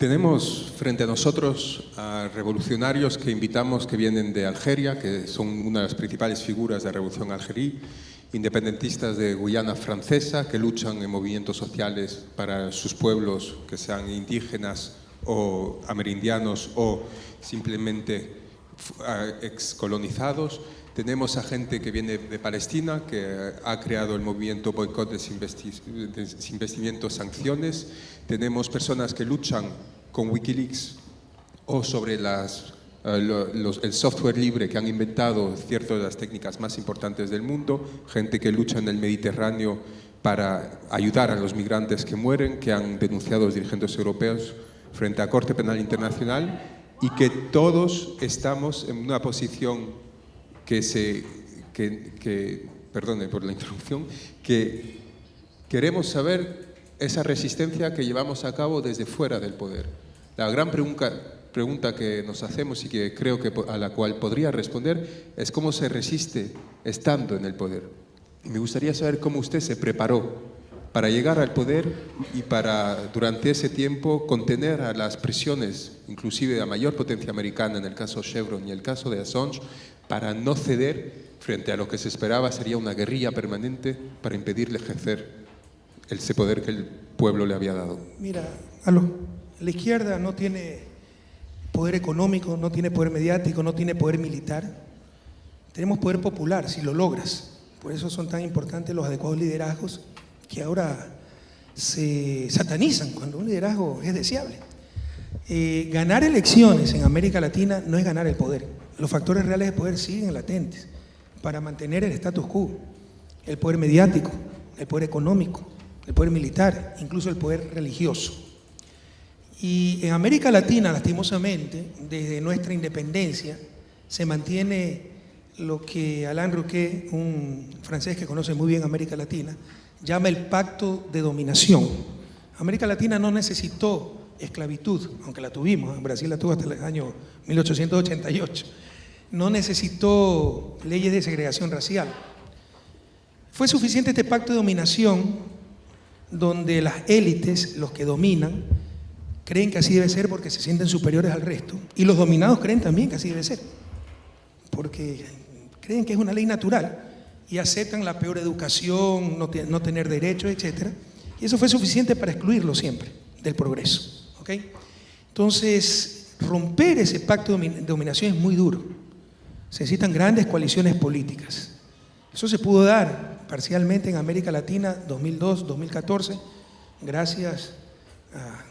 Tenemos frente a nosotros a revolucionarios que invitamos que vienen de Algeria, que son una de las principales figuras de la revolución algerí, independentistas de Guyana francesa que luchan en movimientos sociales para sus pueblos, que sean indígenas o amerindianos o simplemente excolonizados. Tenemos a gente que viene de Palestina, que ha creado el movimiento boicot, desinvestimiento, sanciones. Tenemos personas que luchan con Wikileaks o sobre las eh, el software libre que han inventado ciertas de las técnicas más importantes del mundo, gente que lucha en el Mediterráneo para ayudar a los migrantes que mueren, que han denunciado los dirigentes europeos frente a Corte Penal Internacional y que todos estamos en una posición que se... Que, que, perdone por la interrupción, que queremos saber esa resistencia que llevamos a cabo desde fuera del poder. La gran pregunta, que nos hacemos y que creo que a la cual podría responder es cómo se resiste estando en el poder. me gustaría saber cómo usted se preparó para llegar al poder y para, durante ese tiempo, contener a las presiones, inclusive la mayor potencia americana, en el caso Chevron y el caso de Assange, para no ceder frente a lo que se esperaba sería una guerrilla permanente para impedirle ejercer ese poder que el pueblo le había dado. Mira, aló, la izquierda no tiene poder económico, no tiene poder mediático, no tiene poder militar. Tenemos poder popular, si lo logras. Por eso son tan importantes los adecuados liderazgos que ahora se satanizan cuando un liderazgo es deseable. Eh, ganar elecciones en América Latina no es ganar el poder. Los factores reales de poder siguen latentes para mantener el status quo. El poder mediático, el poder económico, el poder militar, incluso el poder religioso. Y en América Latina, lastimosamente, desde nuestra independencia, se mantiene lo que Alain Roquet, un francés que conoce muy bien América Latina, llama el pacto de dominación. América Latina no necesitó esclavitud, aunque la tuvimos, en Brasil la tuvo hasta el año 1888. No necesitó leyes de segregación racial. Fue suficiente este pacto de dominación donde las élites, los que dominan, creen que así debe ser porque se sienten superiores al resto. Y los dominados creen también que así debe ser, porque creen que es una ley natural y aceptan la peor educación, no, tener derechos, etc. Y eso fue suficiente para excluirlo siempre del progreso. Entonces, romper ese pacto de dominación es muy duro. Se necesitan grandes coaliciones políticas. Eso se pudo dar parcialmente en América Latina 2002, 2014, gracias a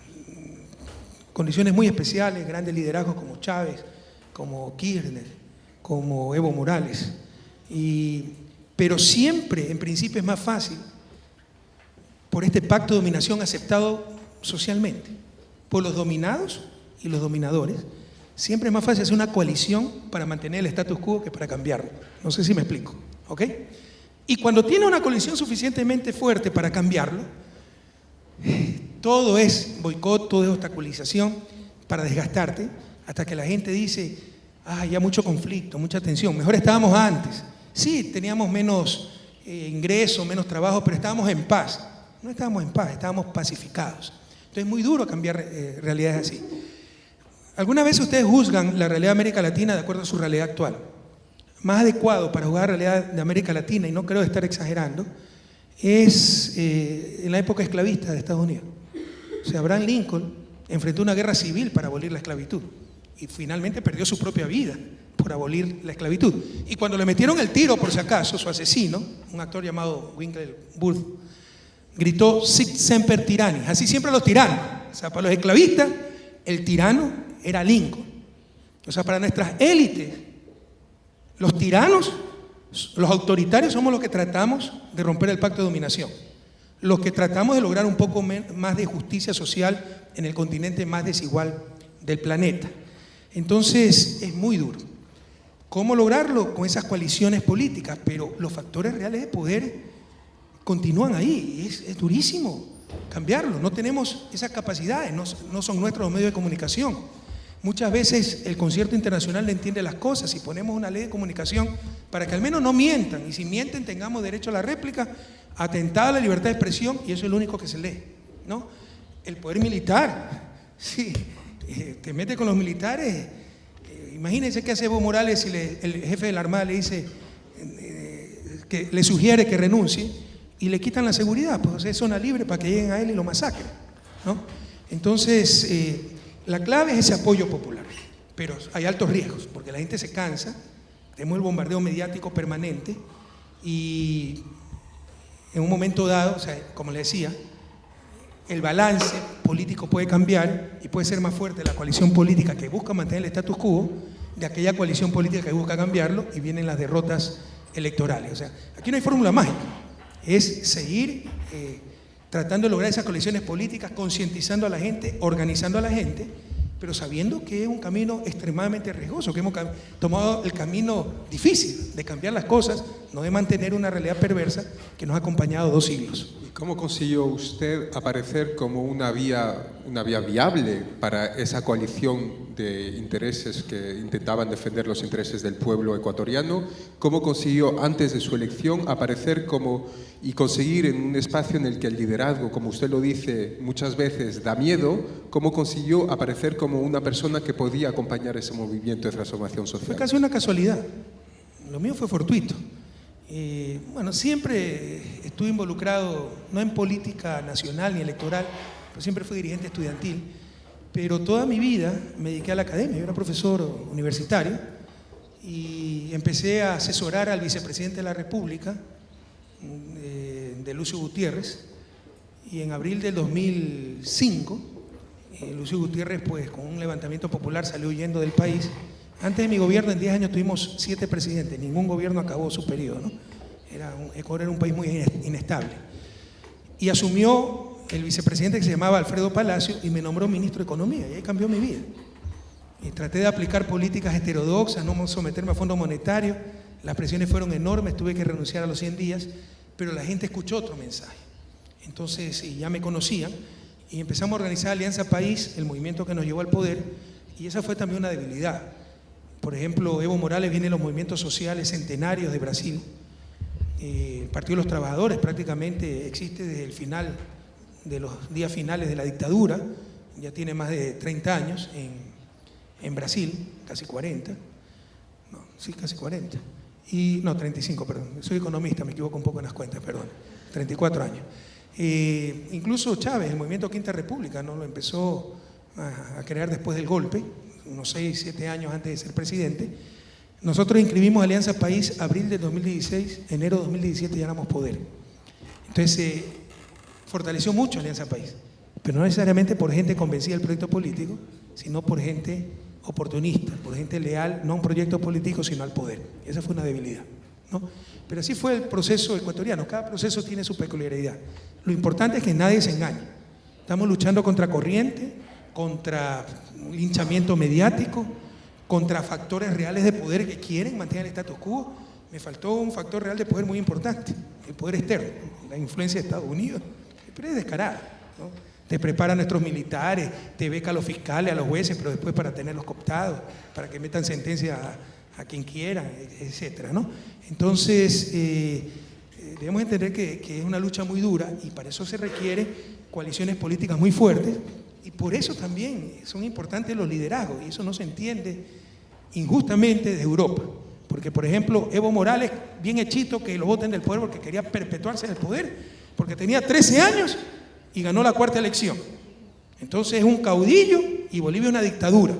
condiciones muy especiales, grandes liderazgos como Chávez, como Kirchner, como Evo Morales. Y pero siempre, en principio, es más fácil por este pacto de dominación aceptado socialmente, por los dominados y los dominadores, siempre es más fácil hacer una coalición para mantener el status quo que para cambiarlo. No sé si me explico, ¿ok? Y cuando tiene una coalición suficientemente fuerte para cambiarlo, todo es boicot, todo es obstaculización para desgastarte, hasta que la gente dice, ah, ya mucho conflicto, mucha tensión, mejor estábamos antes. Sí, teníamos menos eh, ingreso, menos trabajo, pero estábamos en paz. No estábamos en paz, estábamos pacificados. Entonces es muy duro cambiar eh, realidades así. ¿Alguna vez ustedes juzgan la realidad de América Latina de acuerdo a su realidad actual? Más adecuado para juzgar la realidad de América Latina, y no creo estar exagerando, es eh, en la época esclavista de Estados Unidos. O sea, Abraham Lincoln enfrentó una guerra civil para abolir la esclavitud y finalmente perdió su propia vida por abolir la esclavitud. Y cuando le metieron el tiro, por si acaso, su asesino, un actor llamado Winkler Booth, gritó Sic semper tyranni, así siempre los tiranos. O sea, para los esclavistas, el tirano era Lincoln. O sea, para nuestras élites, los tiranos, los autoritarios somos los que tratamos de romper el pacto de dominación. Los que tratamos de lograr un poco más de justicia social en el continente más desigual del planeta. Entonces, es muy duro. ¿Cómo lograrlo? Con esas coaliciones políticas, pero los factores reales de poder continúan ahí. Es, durísimo cambiarlo. No tenemos esas capacidades, no, son nuestros medios de comunicación. Muchas veces el concierto internacional no entiende las cosas y ponemos una ley de comunicación para que al menos no mientan. Y si mienten tengamos derecho a la réplica, atentada a la libertad de expresión y eso es lo único que se lee. ¿no? El poder militar Sí, eh, te mete con los militares. Eh, imagínense qué hace Evo Morales si le- el jefe de la Armada le dice eh, que le sugiere que renuncie y le quitan la seguridad, pues es zona libre para que lleguen a él y lo masacren. ¿no? Entonces, eh, la clave es ese apoyo popular, pero hay altos riesgos, porque la gente se cansa, tenemos el bombardeo mediático permanente y en un momento dado, o sea, como le decía, el balance político puede cambiar y puede ser más fuerte la coalición política que busca mantener el status quo de aquella coalición política que busca cambiarlo y vienen las derrotas electorales. O sea, aquí no hay fórmula mágica, es seguir eh, tratando de lograr esas coaliciones políticas, concientizando a la gente, organizando a la gente, pero sabiendo que es un camino extremadamente riesgoso, que hemos tomado el camino difícil de cambiar las cosas, no de mantener una realidad perversa que nos ha acompañado dos siglos. ¿Y cómo consiguió usted aparecer como una vía, una vía viable para esa coalición de intereses que intentaban defender los intereses del pueblo ecuatoriano? ¿Cómo consiguió antes de su elección aparecer como y conseguir en un espacio en el que el liderazgo, como usted lo dice muchas veces, da miedo? ¿Cómo consiguió aparecer como una persona que podía acompañar ese movimiento de transformación Fue social? casi una casualidad. Lo mío fue fortuito. Eh, bueno, siempre estuve involucrado, no en política nacional ni electoral, pero siempre fui dirigente estudiantil. Pero toda mi vida me dediqué a la academia. Yo era profesor universitario y empecé a asesorar al vicepresidente de la República, eh, de Lucio Gutiérrez, y en abril del 2005, eh, Lucio Gutiérrez, pues con un levantamiento popular, salió huyendo del país. Antes de mi gobierno, en 10 años tuvimos siete presidentes, ningún gobierno acabó su periodo. ¿no? Era un, Ecuador era un país muy ines- inestable. Y asumió el vicepresidente que se llamaba Alfredo Palacio y me nombró ministro de Economía, y ahí cambió mi vida. Y traté de aplicar políticas heterodoxas, no someterme a Fondo Monetario. Las presiones fueron enormes, tuve que renunciar a los 100 días, pero la gente escuchó otro mensaje. Entonces, y ya me conocían, y empezamos a organizar Alianza País, el movimiento que nos llevó al poder, y esa fue también una debilidad. Por ejemplo, Evo Morales viene de los movimientos sociales centenarios de Brasil. Eh, el Partido de los Trabajadores prácticamente existe desde el final de los días finales de la dictadura, ya tiene más de 30 años en, en Brasil, casi 40, no, sí, casi 40, y no, 35, perdón, soy economista, me equivoco un poco en las cuentas, perdón, 34 años. Eh, incluso Chávez, el movimiento Quinta República, ¿no? lo empezó a, crear después del golpe, unos 6, 7 años antes de ser presidente. Nosotros inscribimos Alianza País abril de 2016, enero de 2017 ya éramos poder. Entonces se fortaleció mucho Alianza País, pero no necesariamente por gente convencida del proyecto político, sino por gente oportunista, por gente leal, no a un proyecto político, sino al poder. Esa fue una debilidad. ¿no? Pero así fue el proceso ecuatoriano, cada proceso tiene su peculiaridad. Lo importante es que nadie se engañe. Estamos luchando contra corriente, contra linchamiento mediático, contra factores reales de poder que quieren mantener el status quo. Me faltó un factor real de poder muy importante, el poder externo, la influencia de Estados Unidos, pero es descarada. ¿no? Te preparan nuestros militares, te beca a los fiscales, a los jueces, pero después para tenerlos cooptados, para que metan sentencia a, quien quiera, etcétera, ¿no? Entonces, eh, eh, debemos entender que, que es una lucha muy dura y para eso se requiere coaliciones políticas muy fuertes y por eso también son importantes los liderazgos y eso no se entiende injustamente de Europa. Porque, por ejemplo, Evo Morales, bien hechito que lo voten del poder porque quería perpetuarse en el poder, porque tenía 13 años y ganó la cuarta elección. Entonces es un caudillo y Bolivia una dictadura.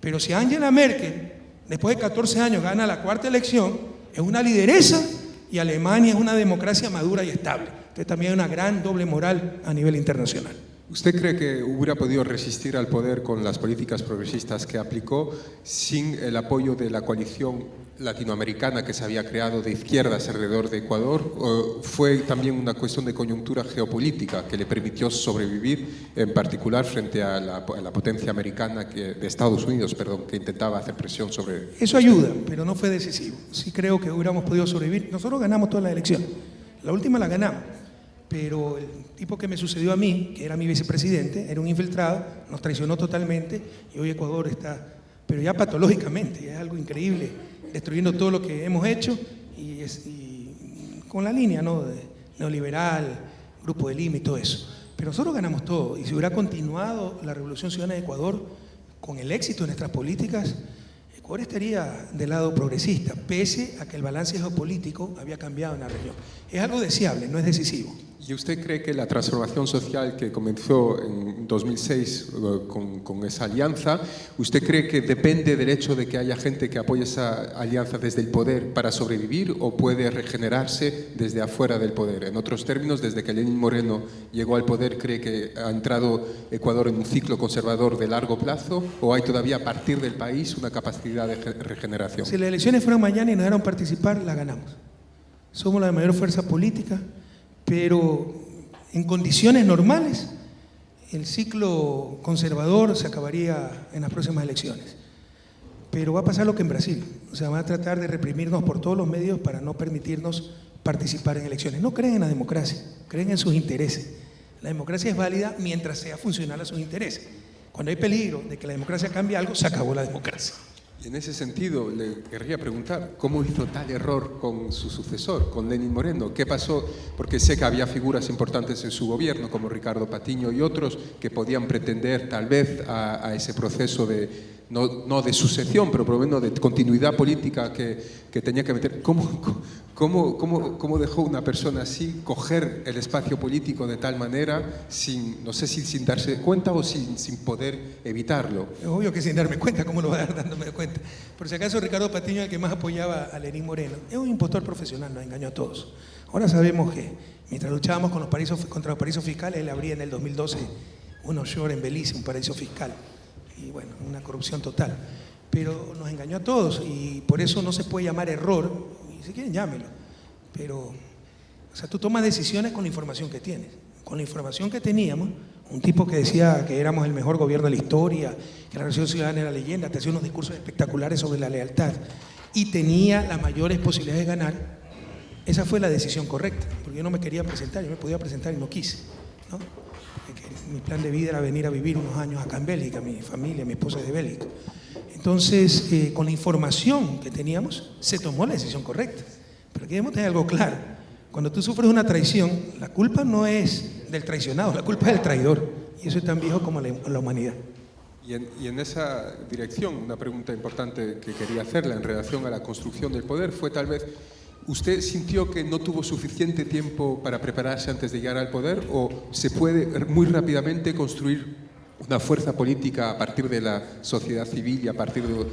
Pero si Angela Merkel, después de 14 años, gana la cuarta elección, es una lideresa y Alemania es una democracia madura y estable. Entonces también hay una gran doble moral a nivel internacional. ¿Usted cree que hubiera podido resistir al poder con las políticas progresistas que aplicó sin el apoyo de la coalición latinoamericana que se había creado de izquierdas alrededor de Ecuador? ¿O fue también una cuestión de coyuntura geopolítica que le permitió sobrevivir, en particular frente a la, a la potencia americana que, de Estados Unidos, perdón, que intentaba hacer presión sobre... Eso ayuda, pero no fue decisivo. Sí creo que hubiéramos podido sobrevivir. Nosotros ganamos todas las elecciones. La última la ganamos. Pero el tipo que me sucedió a mí, que era mi vicepresidente, era un infiltrado, nos traicionó totalmente y hoy Ecuador está, pero ya patológicamente, es algo increíble, destruyendo todo lo que hemos hecho y, con la línea ¿no? de neoliberal, grupo de Lima y todo eso. Pero nosotros ganamos todo. Y si hubiera continuado la Revolución Ciudadana de Ecuador con el éxito de nuestras políticas, Ecuador estaría del lado progresista, pese a que el balance geopolítico había cambiado en la región. Es algo deseable, no es decisivo. ¿Y usted cree que la transformación social que comenzó en 2006 eh, con, con, esa alianza, usted cree que depende del hecho de que haya gente que apoye esa alianza desde el poder para sobrevivir o puede regenerarse desde afuera del poder? En otros términos, desde que Lenín Moreno llegó al poder, ¿cree que ha entrado Ecuador en un ciclo conservador de largo plazo o hay todavía a partir del país una capacidad de regeneración? Si las elecciones fueron mañana y nos dejaron participar, la ganamos. Somos la mayor fuerza política, pero en condiciones normales el ciclo conservador se acabaría en las próximas elecciones. Pero va a pasar lo que en Brasil, o sea, van a tratar de reprimirnos por todos los medios para no permitirnos participar en elecciones. No creen en la democracia, creen en sus intereses. La democracia es válida mientras sea funcional a sus intereses. Cuando hay peligro de que la democracia cambie algo, se acabó la democracia. En ese sentido, le querría preguntar, ¿cómo hizo tal error con su sucesor, con Lenín Moreno? ¿Qué pasó? Porque sé que había figuras importantes en su gobierno, como Ricardo Patiño y otros, que podían pretender tal vez a ese proceso de, no, no, de sucesión, pero por lo menos de continuidad política que, que tenía que meter. ¿Cómo, cómo, cómo, ¿Cómo, dejó una persona así coger el espacio político de tal manera, sin, no sé si sin darse cuenta o sin, sin poder evitarlo? Es obvio que sin darme cuenta, ¿cómo lo va a dar dándome cuenta? Por si acaso Ricardo Patiño, el que más apoyaba a Lenín Moreno, es un impostor profesional, nos engañó a todos. Ahora sabemos que mientras luchábamos con los paraísos, contra los paraísos fiscales, él abría en el 2012 un offshore en Belice, un paraíso fiscal y bueno, una corrupción total. Pero nos engañó a todos y por eso no se puede llamar error, y si quieren llámelo, pero, o sea, tú tomas decisiones con la información que tienes. Con la información que teníamos, un tipo que decía que éramos el mejor gobierno de la historia, que la Revolución Ciudadana era leyenda, te hacía unos discursos espectaculares sobre la lealtad y tenía las mayores posibilidades de ganar, esa fue la decisión correcta, porque yo no me quería presentar, yo me podía presentar y no quise. ¿no? Mi plan de vida era venir a vivir unos años acá en Bélgica, mi familia, mi esposa es de Bélgica. Entonces, eh, con la información que teníamos, se tomó la decisión correcta. Pero aquí debemos tener algo claro. Cuando tú sufres una traición, la culpa no es del traicionado, la culpa es del traidor. Y eso es tan viejo como la, la humanidad. Y en, y en, esa dirección, una pregunta importante que quería hacerle en relación a la construcción del poder fue tal vez ¿Usted sintió que no tuvo suficiente tiempo para prepararse antes de llegar al poder o se puede muy rápidamente construir una fuerza política a partir de la sociedad civil y a partir de...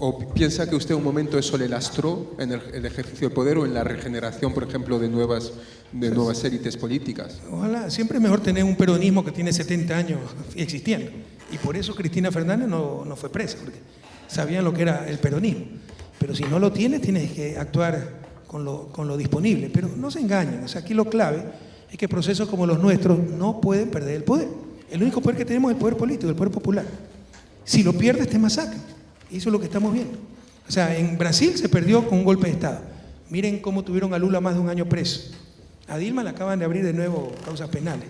¿O piensa que usted un momento eso le lastró en el, el ejercicio del poder o en la regeneración, por ejemplo, de nuevas, de nuevas élites políticas? Ojalá, siempre es mejor tener un peronismo que tiene 70 años existiendo. Y por eso Cristina Fernández no, no fue presa, porque sabían lo que era el peronismo. Pero si no lo tienes, tienes que actuar con lo, disponible. Pero no se engañen, o sea, aquí lo clave es que procesos como los nuestros no pueden perder el poder. El único poder que tenemos es el poder político, el poder popular. Si lo pierdes, te masacran. Eso es lo que estamos viendo. O sea, en Brasil se perdió con un golpe de Estado. Miren cómo tuvieron a Lula más de un año preso. A Dilma le acaban de abrir de nuevo causas penales.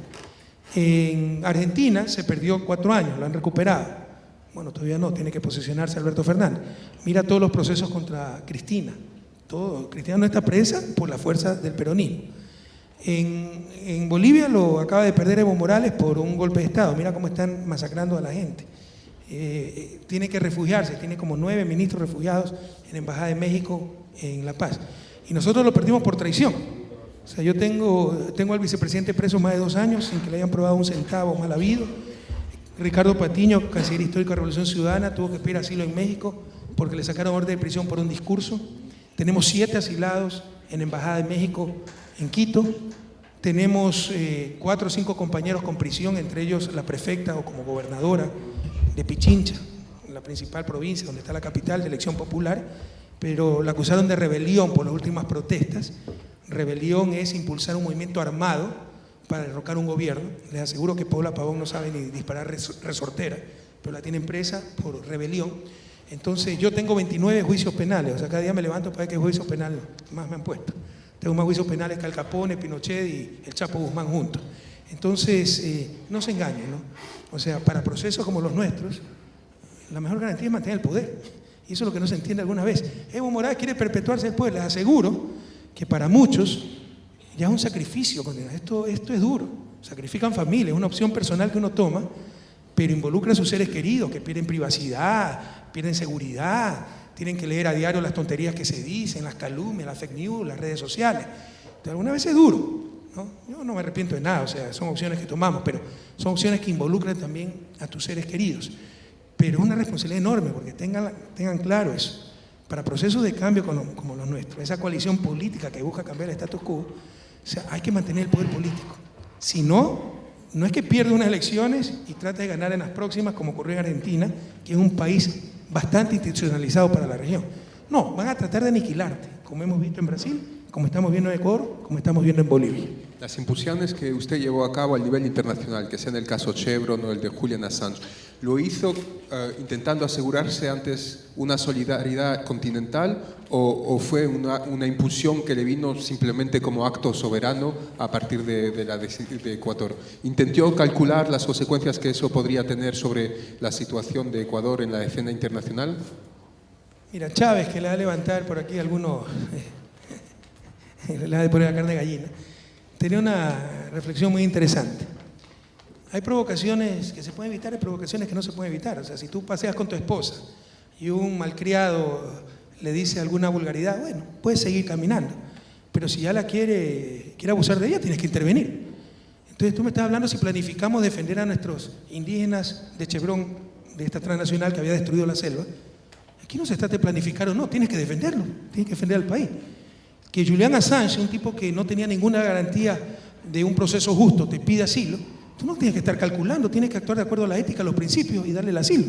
En Argentina se perdió cuatro años, lo han recuperado. Bueno, todavía no, tiene que posicionarse Alberto Fernández. Mira todos los procesos contra Cristina. Todo, Cristina no está presa por la fuerza del peronismo. En, en, Bolivia lo acaba de perder Evo Morales por un golpe de Estado. Mira cómo están masacrando a la gente. Eh, tiene que refugiarse, tiene como nueve ministros refugiados en la Embajada de México en La Paz. Y nosotros lo perdimos por traición. O sea, yo tengo, tengo al vicepresidente preso más de dos años sin que le hayan probado un centavo mal habido. Ricardo Patiño, canciller histórico de Revolución Ciudadana, tuvo que pedir asilo en México porque le sacaron orden de prisión por un discurso. Tenemos siete asilados en Embajada de México en Quito. Tenemos eh, cuatro o cinco compañeros con prisión, entre ellos la prefecta o como gobernadora de Pichincha, la principal provincia donde está la capital de elección popular, pero la acusaron de rebelión por las últimas protestas. Rebelión es impulsar un movimiento armado para derrocar un gobierno. Les aseguro que Paula Pavón no sabe ni disparar resortera, pero la tiene presa por rebelión. Entonces yo tengo 29 juicios penales, o sea, cada día me levanto para ver qué juicios penales más me han puesto. Tengo más juicios penales que Al Capone, Pinochet y el Chapo Guzmán juntos. Entonces, eh, no se engañen, ¿no? O sea, para procesos como los nuestros, la mejor garantía es mantener el poder. Y eso es lo que no se entiende alguna vez. Evo Morales quiere perpetuarse poder. Les aseguro que para muchos ya es un sacrificio, esto, esto es duro. sacrifican familia, es una opción personal que uno toma, pero involucra a sus seres queridos que pierden privacidad, pierden seguridad, tienen que leer a diario las tonterías que se dicen, las calumnias, las fake news, las redes sociales. Entonces, alguna vez es duro. ¿no? Yo no me arrepiento de nada, o sea, son opciones que tomamos, pero son opciones que involucran también a tus seres queridos. Pero es una responsabilidad enorme, porque tengan, tengan claro eso. Para procesos de cambio como, como los nuestros, esa coalición política que busca cambiar el status quo, o sea, hay que mantener el poder político. Si no, no es que pierda unas elecciones y trate de ganar en las próximas, como ocurrió en Argentina, que es un país bastante institucionalizado para la región. No, van a tratar de aniquilarte, como hemos visto en Brasil, como estamos viendo en Ecuador, como estamos viendo en Bolivia. Las impulsiones que usted llevó a cabo a nivel internacional, que sea en el caso Chevron o el de Julian Assange, ¿lo hizo uh, intentando asegurarse antes una solidaridad continental o, fue una, impulsión que le vino simplemente como acto soberano a partir de, la de, Ecuador? ¿Intentó calcular las consecuencias que eso podría tener sobre la situación de Ecuador en la escena internacional? Mira, Chávez, que le va a levantar por aquí algunos, eh, le va a poner la carne de gallina, tenía una reflexión muy interesante. Hay provocaciones que se pueden evitar, hay provocaciones que no se pueden evitar. O sea, si tú paseas con tu esposa y un malcriado le dice alguna vulgaridad, bueno, puedes seguir caminando. Pero si ya la quiere, quiere abusar de ella, tienes que intervenir. Entonces tú me estás hablando si planificamos defender a nuestros indígenas de Chevron, de esta transnacional que había destruido la selva. Aquí no se trata de planificar o no, tienes que defenderlo, tienes que defender al país. Que Julian Assange, un tipo que no tenía ninguna garantía de un proceso justo, te pide asilo, tú no tienes que estar calculando, tienes que actuar de acuerdo a la ética, a los principios y darle el asilo.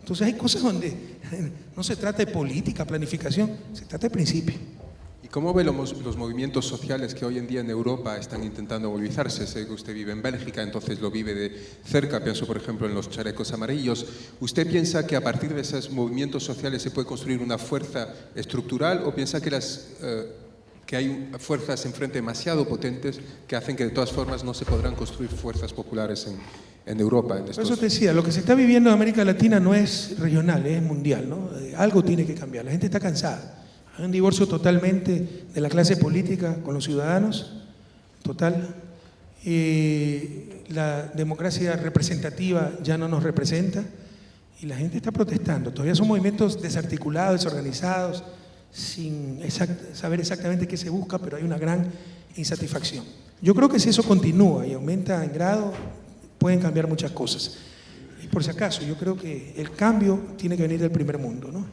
Entonces hay cosas donde no se trata de política, planificación, se trata de principios. ¿Y cómo ve los, los, movimientos sociales que hoy en día en Europa están intentando movilizarse? Sé que usted vive en Bélgica, entonces lo vive de cerca, pienso por ejemplo en los chalecos amarillos. ¿Usted piensa que a partir de esos movimientos sociales se puede construir una fuerza estructural o piensa que, las, eh, que hay fuerzas enfrente demasiado potentes que hacen que de todas formas no se podrán construir fuerzas populares en, en Europa? En estos... Por eso te decía, lo que se está viviendo en América Latina no es regional, es mundial. ¿no? Algo tiene que cambiar, la gente está cansada. Hay un divorcio totalmente de la clase política con los ciudadanos, total. Eh, la democracia representativa ya no nos representa y la gente está protestando. Todavía son movimientos desarticulados, desorganizados, sin exact saber exactamente qué se busca, pero hay una gran insatisfacción. Yo creo que si eso continúa y aumenta en grado, pueden cambiar muchas cosas. Y por si acaso, yo creo que el cambio tiene que venir del primer mundo, ¿no?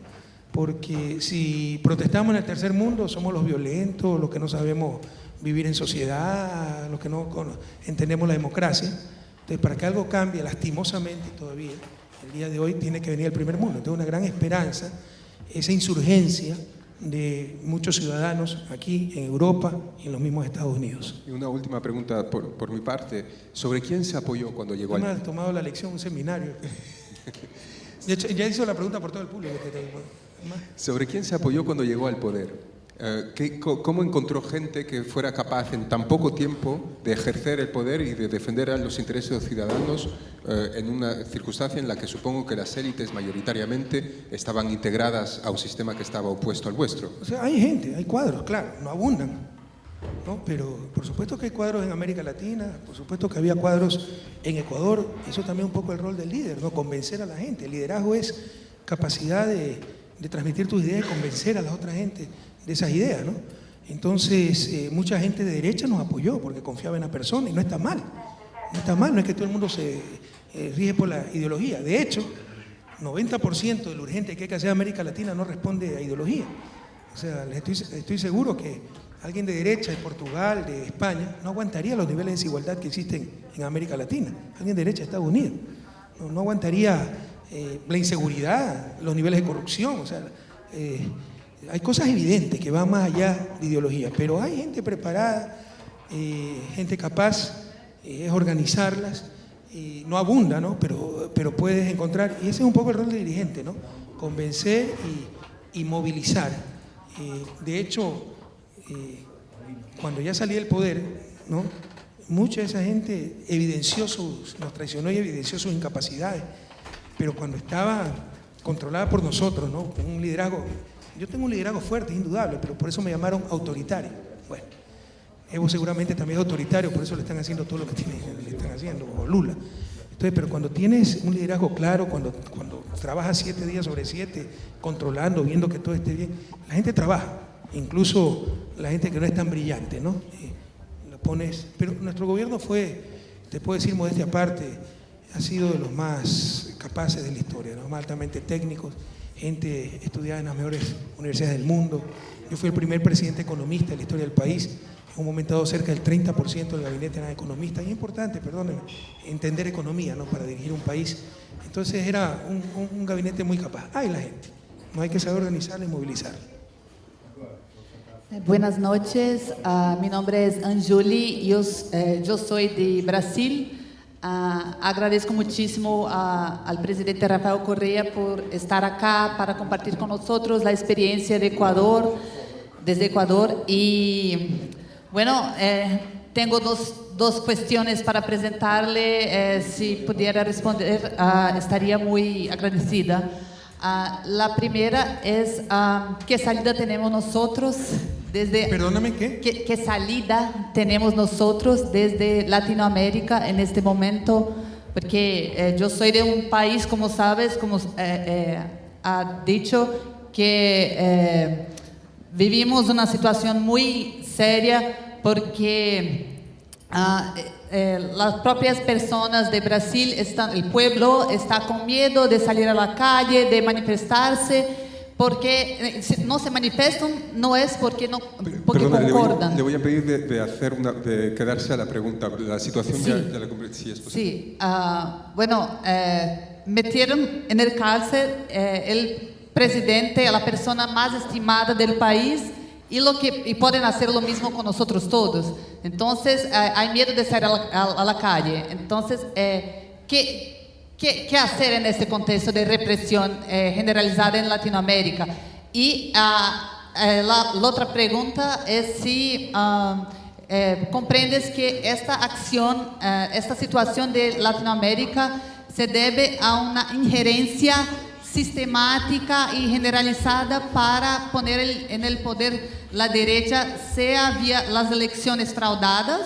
porque si protestamos en el tercer mundo somos los violentos, los que no sabemos vivir en sociedad, los que no entendemos la democracia. Entonces, para que algo cambie, lastimosamente todavía, el día de hoy tiene que venir el primer mundo. Entonces, una gran esperanza, esa insurgencia de muchos ciudadanos aquí en Europa y en los mismos Estados Unidos. Y una última pregunta por, por mi parte, ¿sobre quién se apoyó cuando llegó al... has tomado la lección, un seminario. ya hizo la pregunta por todo el público. ¿Sobre quién se apoyó cuando llegó al poder? Eh, ¿qué, ¿Cómo encontró gente que fuera capaz en tan poco tiempo de ejercer el poder y de defender a los intereses de los ciudadanos eh, en una circunstancia en la que supongo que las élites mayoritariamente estaban integradas a un sistema que estaba opuesto al vuestro? O sea, hay gente, hay cuadros, claro, no abundan. ¿no? Pero por supuesto que hay cuadros en América Latina, por supuesto que había cuadros en Ecuador. Eso también un poco el rol del líder, ¿no? convencer a la gente. El liderazgo es capacidad de de transmitir tus ideas y convencer a la otra gente de esas ideas, ¿no? Entonces, eh, mucha gente de derecha nos apoyó porque confiaba en la persona y no está mal. No está mal, no es que todo el mundo se eh, rige por la ideología. De hecho, 90% de lo urgente que hay que hacer en América Latina no responde a ideología. O sea, estoy, seguro que alguien de derecha, de Portugal, de España, no aguantaría los niveles de desigualdad que existen en América Latina. Alguien de derecha de Estados Unidos. No, aguantaría eh, la inseguridad, los niveles de corrupción, o sea, hay cosas evidentes que van más allá de ideología, pero hay gente preparada, eh, gente capaz, es organizarlas, no abunda, ¿no? Pero, puedes encontrar, y ese es un poco el rol del dirigente, ¿no? Convencer y, movilizar. de hecho, cuando ya salí del poder. Mucha de esa gente evidenció sus, nos traicionó y evidenció sus incapacidades pero cuando estaba controlada por nosotros, ¿no? Un liderazgo, yo tengo un liderazgo fuerte, indudable, pero por eso me llamaron autoritario. Bueno, Evo seguramente también es autoritario, por eso le están haciendo todo lo que le están haciendo, o Lula. Entonces, pero cuando tienes un liderazgo claro, cuando, cuando trabajas siete días sobre siete, controlando, viendo que todo esté bien, la gente trabaja, incluso la gente que no es tan brillante, ¿no? Eh, lo pones, pero nuestro gobierno fue, te puedo decir modestia aparte, ha sido de los más capaces de la historia, los más altamente técnicos, gente estudiada en las mejores universidades del mundo. Yo fui el primer presidente economista de la historia del país. En un momento dado cerca del 30% del gabinete era economista. Y es importante, perdónenme, entender economía ¿no? para dirigir un país. Entonces era un, un, un gabinete muy capaz. Hay la gente. No hay que saber organizarla y movilizarla. Buenas noches, uh, mi nombre es Anjuli, eu, eh, eu sou de Brasil. Uh, agradeço muitíssimo uh, ao presidente Rafael Correa por estar acá para compartilhar com nós a experiência de Equador, desde Equador. E, bueno, eh, tenho duas, duas questões para apresentar-lhe. Eh, se puder responder, estaria muito agradecida. la primera es qué salida tenemos nosotros desde... Perdóname, ¿qué? ¿qué? salida tenemos nosotros desde Latinoamérica en este momento? Porque eh, yo soy de un país, como sabes, como eh, eh, ha dicho, que vivimos una situación muy seria porque ah, eh, las propias personas de Brasil, están, el pueblo está con miedo de salir a la calle, de manifestarse, porque eh, no se manifiestan no es porque no porque Perdona, concordan. Le voy, le voy, a pedir de, de, hacer una, de quedarse a la pregunta, la situación sí. de, la sí, es posible. Sí, uh, bueno, eh, metieron en el cárcel eh, el presidente, la persona más estimada del país, y, lo que, y pueden hacer lo mismo con nosotros todos. Entonces, eh, hay miedo de salir a la, a, a la calle. Entonces, eh, ¿qué, hacer en este contexto de represión eh, generalizada en Latinoamérica? Y uh, la, la, otra pregunta es si uh, comprendes que esta acción, esta situación de Latinoamérica se debe a una injerencia sistemática y generalizada para poner en el poder la derecha, sea vía las elecciones fraudadas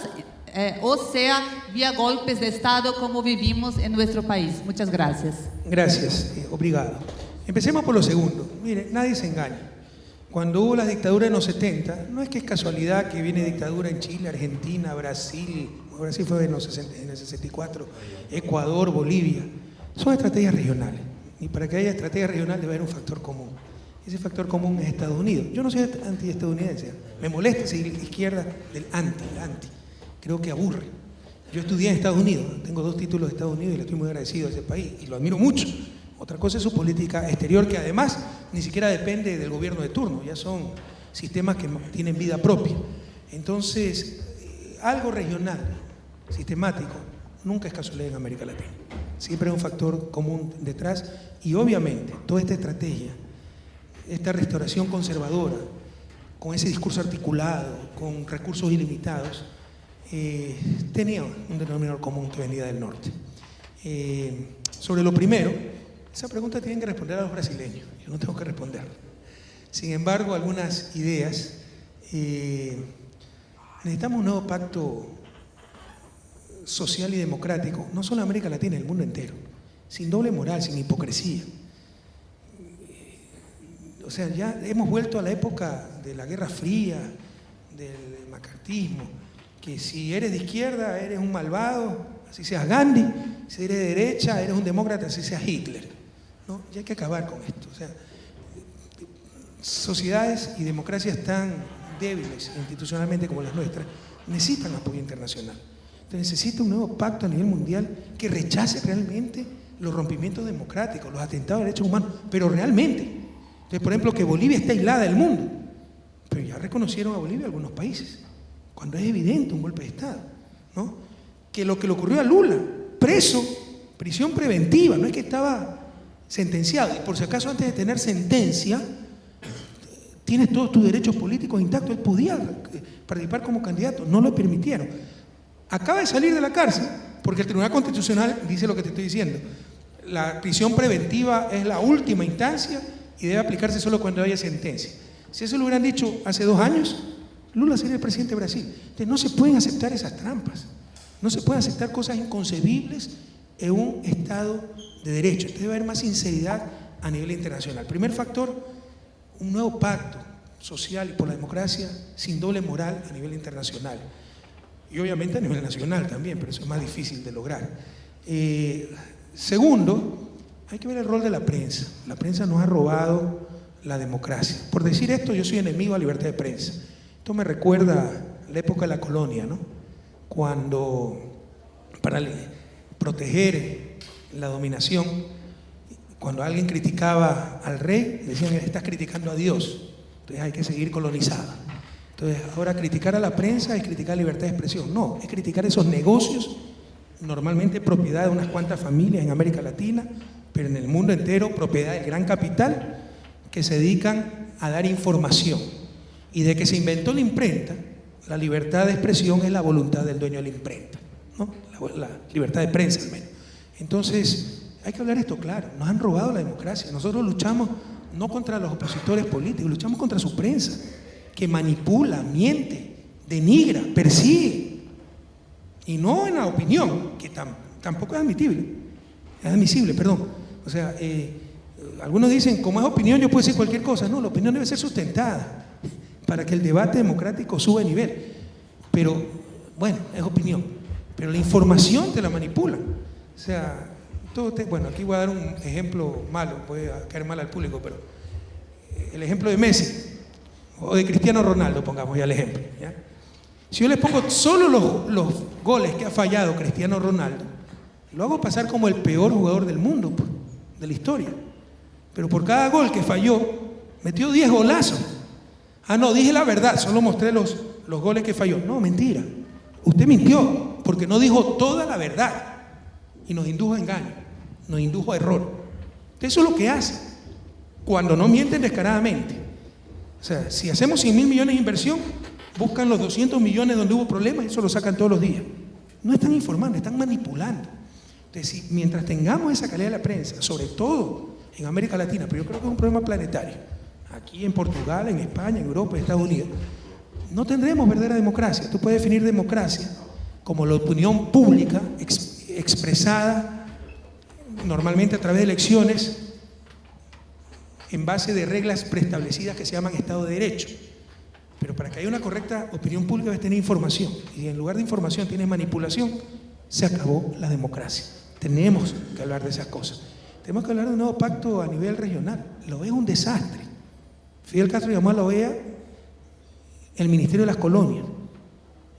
eh, o sea vía golpes de Estado como vivimos en nuestro país. Muchas gracias. Gracias, eh, obrigado. Empecemos por lo segundo. Mire, nadie se engaña. Cuando hubo la dictadura en los 70, no es que es casualidad que viene dictadura en Chile, Argentina, Brasil, Brasil fue en, los 60, en el 64, Ecuador, Bolivia. Son estrategias regionales. Y para que haya estrategia regional debe haber un factor común. Ese factor común es Estados Unidos. Yo no soy anti-estadounidense. Me molesta seguir izquierda del anti, anti. Creo que aburre. Yo estudié en Estados Unidos, tengo dos títulos de Estados Unidos y le estoy muy agradecido a ese país y lo admiro mucho. Otra cosa es su política exterior, que además ni siquiera depende del gobierno de turno, ya son sistemas que tienen vida propia. Entonces, eh, algo regional, sistemático, nunca es casualidad en América Latina. Siempre hay un factor común detrás y obviamente toda esta estrategia, esta restauración conservadora, con ese discurso articulado, con recursos ilimitados, eh, tenía un denominador común que venía del norte. Eh, sobre lo primero, esa pregunta tienen que responder a los brasileños, yo no tengo que responder. Sin embargo, algunas ideas. Eh, necesitamos un nuevo pacto social y democrático, no solo América Latina, el mundo entero, sin doble moral, sin hipocresía. O sea, ya hemos vuelto a la época de la Guerra Fría, del macartismo, que si eres de izquierda eres un malvado, así seas Gandhi, si eres de derecha eres un demócrata, así seas Hitler. ¿no? Ya hay que acabar con esto. O sea, sociedades y democracias tan débiles institucionalmente como las nuestras necesitan apoyo internacional. Entonces necesita un nuevo pacto a nivel mundial que rechace realmente los rompimientos democráticos, los atentados a derechos humanos, pero realmente. Entonces, por ejemplo, que Bolivia está aislada del mundo, pero ya reconocieron a Bolivia algunos países, cuando es evidente un golpe de Estado. ¿no? Que lo que le ocurrió a Lula, preso, prisión preventiva, no es que estaba sentenciado, y por si acaso antes de tener sentencia, tienes todos tus derechos políticos intactos, él podía participar como candidato, no lo permitieron acaba de salir de la cárcel, porque el Tribunal Constitucional dice lo que te estoy diciendo. La prisión preventiva es la última instancia y debe aplicarse solo cuando haya sentencia. Si eso lo hubieran dicho hace dos años, Lula sería el presidente de Brasil. Entonces no se pueden aceptar esas trampas. No se pueden aceptar cosas inconcebibles en un Estado de Derecho. Entonces debe haber más sinceridad a nivel internacional. Primer factor, un nuevo pacto social y por la democracia sin doble moral a nivel internacional. Y obviamente a nivel nacional también, pero eso es más difícil de lograr. Eh, segundo, hay que ver el rol de la prensa. La prensa nos ha robado la democracia. Por decir esto, yo soy enemigo a la libertad de prensa. Esto me recuerda la época de la colonia, ¿no? Cuando para proteger la dominación, cuando alguien criticaba al rey, decían, estás criticando a Dios, entonces hay que seguir colonizado. Entonces, ahora criticar a la prensa es criticar la libertad de expresión. No, es criticar esos negocios, normalmente propiedad de unas cuantas familias en América Latina, pero en el mundo entero propiedad del gran capital, que se dedican a dar información. Y de que se inventó la imprenta, la libertad de expresión es la voluntad del dueño de la imprenta, la, libertad de prensa al menos. Entonces, hay que hablar esto claro, nos han robado la democracia. Nosotros luchamos no contra los opositores políticos, luchamos contra su prensa, que manipula, miente, denigra, persigue. Y no en la opinión, que tampoco es admitible, es admisible, perdón. O sea, eh, algunos dicen, como es opinión, yo puedo decir cualquier cosa. No, la opinión debe ser sustentada para que el debate democrático suba de nivel. Pero, bueno, es opinión. Pero la información te la manipula. O sea, todo bueno, aquí voy a dar un ejemplo malo, puede caer mal al público, pero eh, el ejemplo de Messi o de Cristiano Ronaldo, pongamos ya el ejemplo. Si yo les pongo solo los, los, goles que ha fallado Cristiano Ronaldo, lo hago pasar como el peor jugador del mundo, de la historia. Pero por cada gol que falló, metió 10 golazos. Ah, no, dije la verdad, solo mostré los, los goles que falló. No, mentira. Usted mintió porque no dijo toda la verdad y nos indujo a engaño, nos indujo a error. Eso es lo que hace cuando no mienten descaradamente. O sea, si hacemos 100 mil millones de inversión, buscan los 200 millones donde hubo problemas y eso lo sacan todos los días. No están informando, están manipulando. Entonces, mientras tengamos esa calidad de la prensa, sobre todo en América Latina, pero yo creo que es un problema planetario, aquí en Portugal, en España, en Europa, en Estados Unidos, no tendremos verdadera democracia. Tú puedes definir democracia como la opinión pública expresada normalmente a través de elecciones en base de reglas preestablecidas que se llaman Estado de Derecho. Pero para que haya una correcta opinión pública debe tener información. Y en lugar de información tiene manipulación, se acabó la democracia. Tenemos que hablar de esas cosas. Tenemos que hablar de un nuevo pacto a nivel regional. Lo es un desastre. Fidel Castro llamó a la OEA el Ministerio de las Colonias.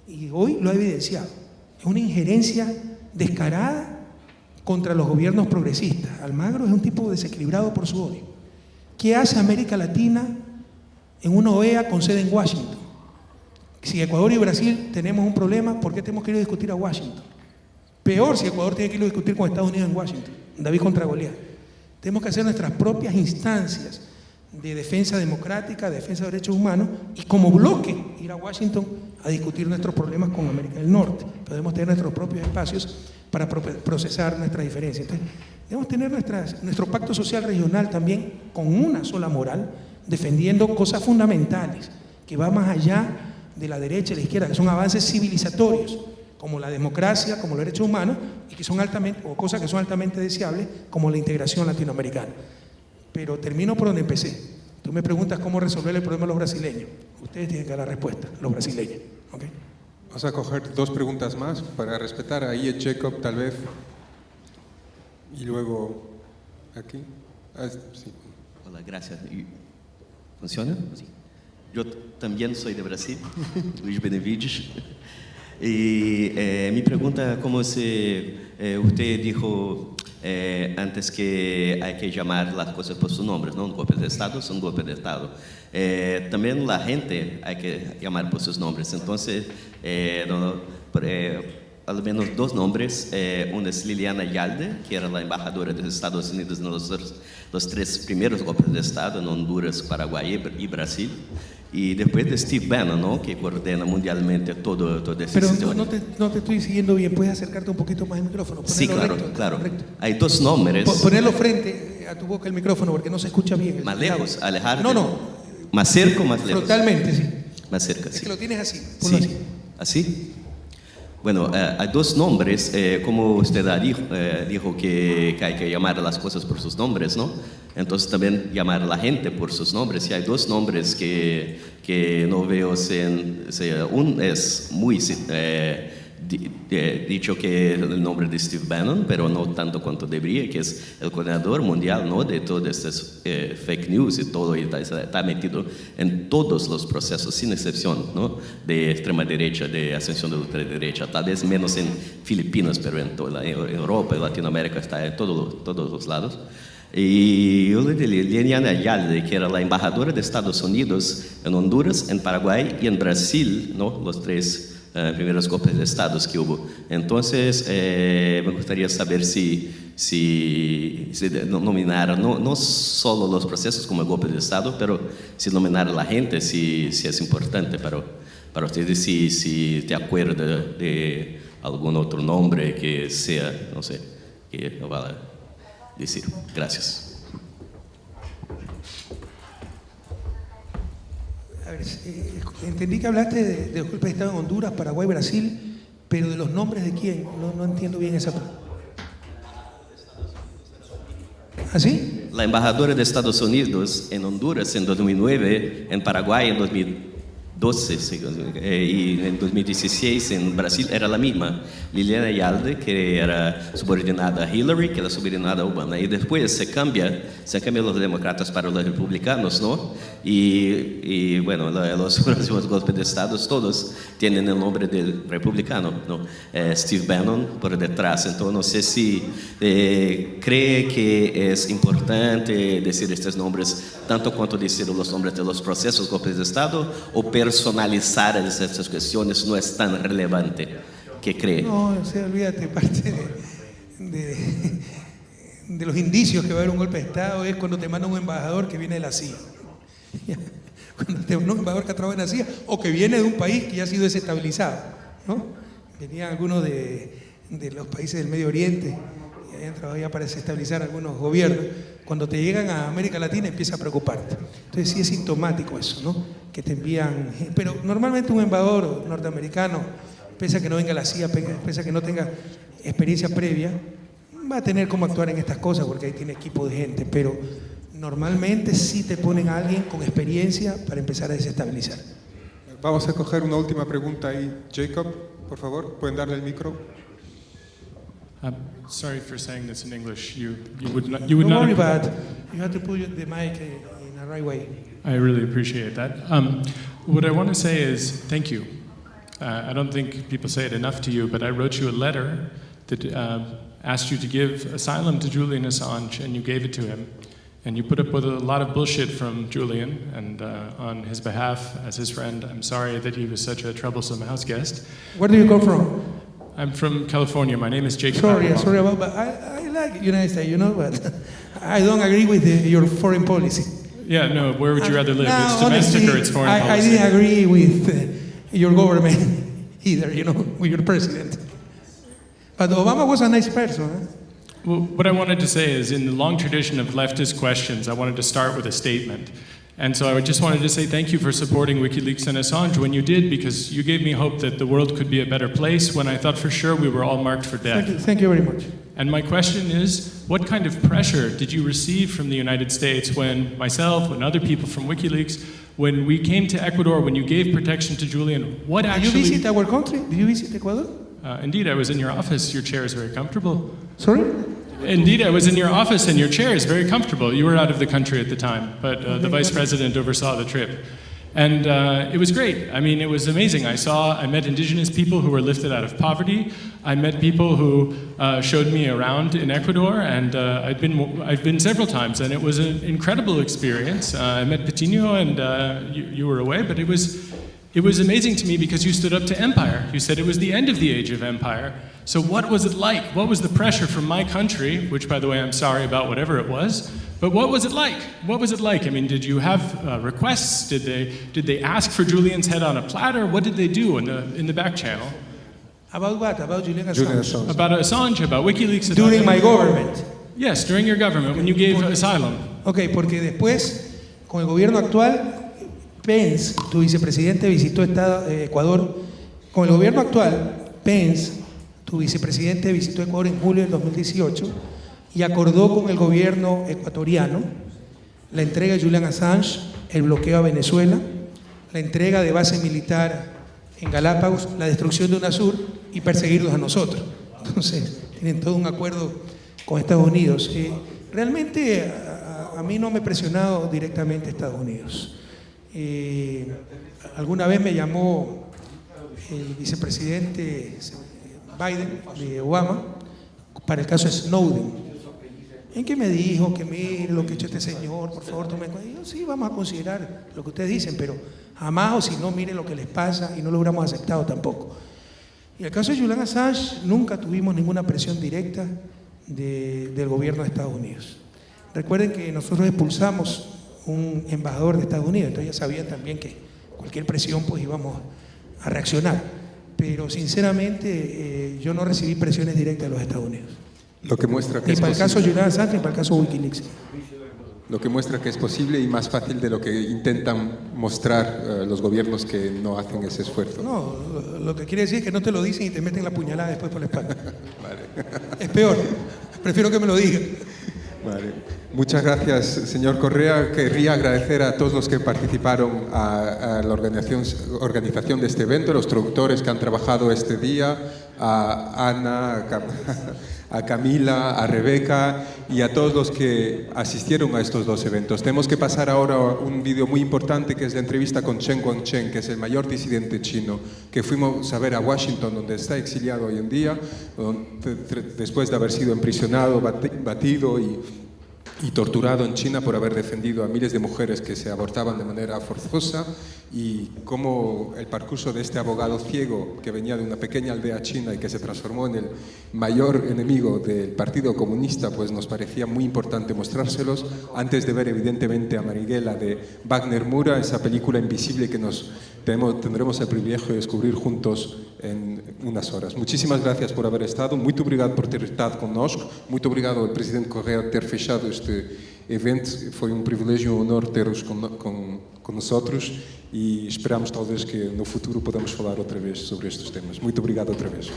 Y hoy lo ha evidenciado. Es una injerencia descarada contra los gobiernos progresistas. Almagro es un tipo desequilibrado por su odio. ¿Qué hace América Latina en una OEA con sede en Washington? Si Ecuador y Brasil tenemos un problema, ¿por qué tenemos que ir a discutir a Washington? Peor si Ecuador tiene que ir a discutir con Estados Unidos en Washington, David contra Goliat. Tenemos que hacer nuestras propias instancias de defensa democrática, de defensa de derechos humanos y como bloque ir a Washington a discutir nuestros problemas con América del Norte. Podemos tener nuestros propios espacios para procesar nuestras diferencias. Entonces, debemos tener nuestras, nuestro pacto social regional también con una sola moral, defendiendo cosas fundamentales, que va más allá de la derecha y la izquierda, que son avances civilizatorios, como la democracia, como los derechos humanos, y que son altamente, o cosas que son altamente deseables, como la integración latinoamericana. Pero termino por donde empecé. Tú me preguntas cómo resolver el problema de los brasileños. Ustedes tienen que dar la respuesta, los brasileños. ¿okay? Vamos a coger dos preguntas más para respetar a Ian Jacob, tal vez. Y luego aquí. Ah, sí. Hola, gracias. ¿Funciona? Sí. Yo también soy de Brasil, Luis Benevides. Y eh, mi pregunta, como se, eh, usted dijo eh, antes que hay que llamar las cosas por sus nombres, ¿no? Un golpe de Estado es un golpe de Estado. Eh, también la gente hay que llamar por sus nombres. Entonces, eh, no, al menos dos nombres. Eh, uno es Liliana Yalde, que era la embajadora de los Estados Unidos en los, los tres primeros golpes de Estado, en Honduras, Paraguay y Brasil. Y después de Steve Bannon, ¿no? que coordena mundialmente todo, todo ese Pero no, no, te, no, te, estoy siguiendo bien, puedes acercarte un poquito más al micrófono. Sí, claro, recto, claro. Recto. Hay dos nombres. Ponerlo frente a tu boca el micrófono porque no se escucha bien. Más lejos, alejar. No, no. Más cerca más lejos. Totalmente, sí. Más cerca, Es sí. que lo tienes así, ponlo Sí. así. ¿Así? Bueno, eh, hay dos nombres, eh, como usted dijo, eh, dijo que, hay que llamar a las cosas por sus nombres, ¿no? Entonces también llamar a la gente por sus nombres. Y hay dos nombres que, que no veo sin... un es muy eh, di- dicho que el nombre de Steve Bannon, pero no tanto cuanto debería, que es el coordinador mundial ¿no? de todas estas eh, fake news y todo, y está, metido en todos los procesos, sin excepción, ¿no? de extrema derecha, de ascensión de ultraderecha, tal vez menos en Filipinas, pero en la- en Europa y Latinoamérica está en todo- todos los lados. Y yo le Liliana que era la embajadora de Estados Unidos en Honduras, en Paraguay y en Brasil, ¿no? los tres eh, primeros golpes de estados que hubo. Entonces, eh, me gustaría saber si, si, si no- solo los procesos como golpes de estado, pero si nominar a la gente, si, si es importante para, para ustedes, si, si te acuerdas de algún otro nombre que sea, no sé, que no vale decir. Gracias. a ver, entendí que hablaste de, de los de Estado en Honduras, Paraguay, Brasil, pero de los nombres de quién, no, entiendo bien esa parte. ¿Ah, ¿Así? La embajadora de Estados Unidos en Honduras en 2009, en Paraguay en 2000. 12, eh, y en 2016 en Brasil era la misma, Liliana Ayalde, que era subordinada a Hillary, que era subordinada a Obama, y después se cambia, se cambian los demócratas para los republicanos, ¿no? Y, y bueno, los próximos golpes de Estado todos tienen el nombre del republicano, ¿no? Eh, Steve Bannon por detrás, entonces no sé si eh, cree que es importante decir estos nombres, tanto cuanto decir los nombres de los procesos golpes de Estado, o pero personalizar estas cuestiones no es tan relevante. ¿Qué cree? No, o sea, olvídate, parte de, los indicios que va a haber un golpe de Estado es cuando te manda un embajador que viene de la CIA. Cuando te manda un embajador que trabaja en la CIA o que viene de un país que ya ha sido desestabilizado. ¿no? Venían algunos de, de los países del Medio Oriente y habían trabajado ya para desestabilizar algunos gobiernos. Cuando te llegan a América Latina empieza a preocuparte. Entonces sí es sintomático eso, ¿no? Que te envían... Pero normalmente un embajador norteamericano pese a que no venga la CIA, pe- pese a que no tenga experiencia previa, va a tener cómo actuar en estas cosas porque ahí tiene equipo de gente, pero normalmente sí te ponen a alguien con experiencia para empezar a desestabilizar. Vamos a coger una última pregunta ahí. Jacob, por favor, pueden darle el micro. I'm sorry for saying this in English. You, you would not, you would Don't not. worry about it. You have to put the mic in the right way. I really appreciate that. Um, what I want to say is thank you. Uh, I don't think people say it enough to you, but I wrote you a letter that uh, asked you to give asylum to Julian Assange, and you gave it to him. And you put up with a lot of bullshit from Julian, and uh, on his behalf, as his friend, I'm sorry that he was such a troublesome house guest. Where do you come from? I'm from California. My name is Jake. Sorry, Falkenbach. sorry about, but I, I like United States, you know, but I don't agree with the, your foreign policy. Yeah, no. Where would you rather live? No, it's domestic honestly, or it's foreign I, I didn't agree with uh, your government either, you know, with your president. But Obama was a nice person. Huh? Well, what I wanted to say is, in the long tradition of leftist questions, I wanted to start with a statement. And so I just wanted to say thank you for supporting WikiLeaks and Assange when you did, because you gave me hope that the world could be a better place when I thought for sure we were all marked for Thank you, death. thank you very much. And my question is, what kind of pressure did you receive from the United States when myself, when other people from WikiLeaks, when we came to Ecuador, when you gave protection to Julian, what Did you visit our country? Did you visit Ecuador? Uh, indeed, I was in your office. Your chair is very comfortable. Sorry? Indeed, I was in your office and your chair is very comfortable. You were out of the country at the time, but uh, the vice president oversaw the trip. And uh, it was great. I mean, it was amazing. I saw, I met indigenous people who were lifted out of poverty. I met people who uh, showed me around in Ecuador, and uh, I'd been, I've been several times, and it was an incredible experience. Uh, I met Patino, and uh, you, you were away, but it was, it was amazing to me because you stood up to empire. You said it was the end of the age of empire. So, what was it like? What was the pressure from my country, which, by the way, I'm sorry about whatever it was, but what was it like? What was it like? I mean, did you have uh, requests? Did they, did they ask for Julian's head on a platter? What did they do in the, in the back channel? About what? About Julian Assange? Julian Assange. About Assange, about WikiLeaks? During about- my government. Yes, during your government, when you gave asylum. Ok, porque después, con el gobierno actual, Pence, tu vicepresidente, visitó Estado- eh, Ecuador con el gobierno actual. Pence, tu vicepresidente, visitó Ecuador en julio del 2018 y acordó con el gobierno ecuatoriano la entrega de Julian Assange, el bloqueo a Venezuela, la entrega de base militar en Galápagos, la destrucción de UNASUR y perseguirlos a nosotros. Entonces, tienen todo un acuerdo con Estados Unidos. Eh, realmente a, mí no me ha presionado directamente Estados Unidos. Eh, alguna vez me llamó el vicepresidente Biden de Obama para el caso de Snowden. En que me dijo que mire lo que ha hecho este señor, por favor tomen en cuenta. Yo, sí, vamos a considerar lo que ustedes dicen, pero jamás o si no, miren lo que les pasa y no lo hubiéramos aceptado tampoco. Y el caso de Julian Assange, nunca tuvimos ninguna presión directa de- del gobierno de Estados Unidos. Recuerden que nosotros expulsamos un embajador de Estados Unidos, entonces ya sabían también que cualquier presión pues íbamos a reaccionar. Pero sinceramente eh, yo no recibí presiones directas de los Estados Unidos. Lo que muestra que Ni es para el caso. Julian Assange ni para el caso Wikileaks. Lo que muestra que es posible y más fácil de lo que intentan mostrar eh, los gobiernos que no hacen ese esfuerzo. No, lo, lo que quiere decir es que no te lo dicen y te meten la puñalada después por la espalda. Es peor. Prefiero que me lo digan. Vale. Muchas gracias, señor Correa. Querría agradecer a todos los que participaron a, la organización, de este evento, a los traductores que han trabajado este día, a Ana, a, Cam- a Camila, a Rebeca y a todos los que asistieron a estos dos eventos. Tenemos que pasar ahora a un vídeo muy importante que es la entrevista con Chen Guangcheng, que es el mayor disidente chino, que fuimos a ver a Washington, donde está exiliado hoy en día, después de haber sido emprisionado, bati- batido y y torturado en China por haber defendido a miles de mujeres que se abortaban de manera forzosa y cómo el percurso de este abogado ciego que venía de una pequeña aldea china y que se transformó en el mayor enemigo del Partido Comunista, pues nos parecía muy importante mostrárselos. Antes de ver evidentemente a Marighella de Wagner Mura, esa película invisible que nos tenemos, tendremos el privilegio de descubrir juntos en unas horas. Muchísimas gracias por haber estado, muito obrigado por ter estado connosco, muito obrigado ao Presidente Correa ter fechado este evento, foi um privilégio e um honor ter-os con, con, con nosotros e esperamos talvez que no futuro podamos falar outra vez sobre estes temas. Muito obrigado outra vez.